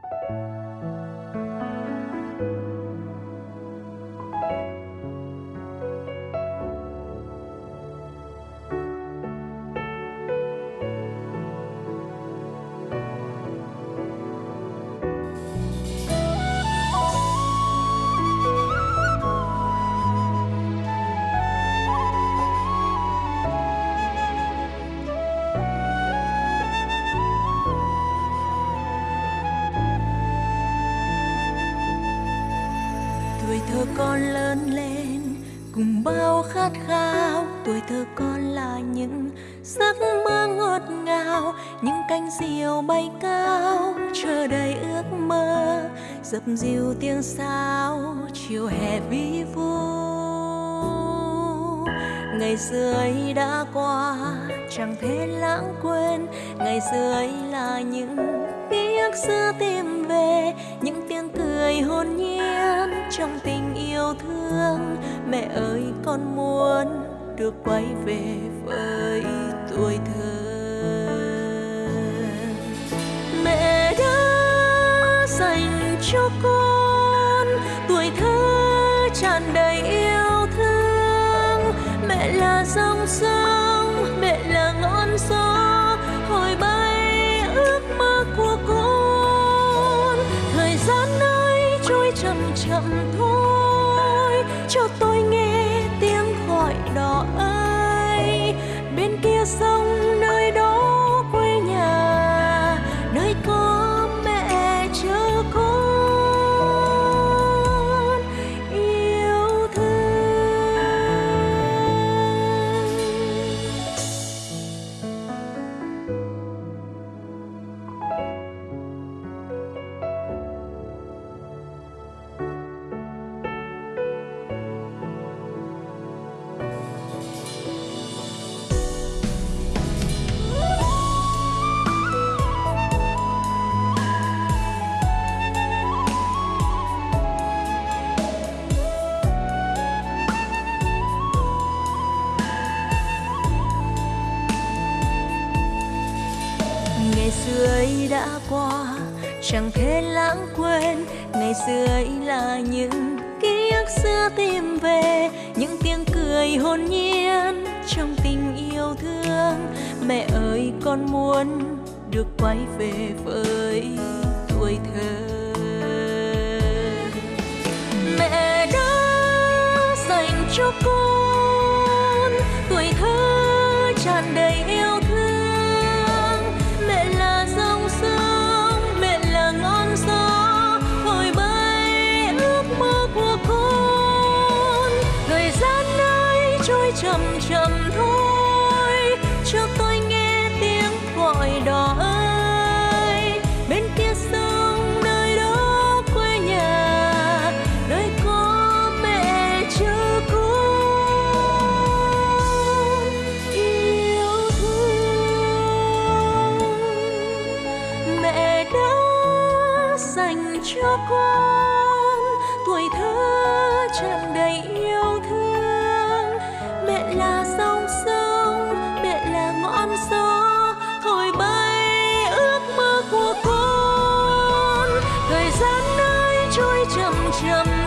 tuổi con lớn lên, cùng bao khát khao. Tuổi thơ con là những giấc mơ ngọt ngào, những cánh diều bay cao. Chờ đầy ước mơ, dập dìu tiếng sáo, chiều hè vi vu. Ngày xưa ấy đã qua, chẳng thể lãng quên. Ngày xưa ấy là những ký ức xưa tìm về, những tiếng cười hồn nhiên trong tình yêu thương. Mẹ ơi, con muốn được quay về với tuổi thơ. Mẹ đã dành cho con tuổi thơ tràn đầy yêu thương. Mẹ là dòng sông chậm chậm đã qua, chẳng thể lãng quên. Ngày xưa ấy là những ký ức xưa tìm về, những tiếng cười hồn nhiên trong tình yêu thương. Mẹ ơi, con muốn được quay về với tuổi thơ. Mẹ đã dành cho con chậm chậm thôi cho tôi nghe tiếng gọi đỏ ơi bên kia sông nơi đó quê nhà, nơi có mẹ chờ con yêu thương, mẹ đã dành cho con, tuổi thơ tràn đầy yêu thương mẹ là dòng sông mẹ là ngọn gió, thổi bay ước mơ của con. Thời gian ấy trôi chậm chậm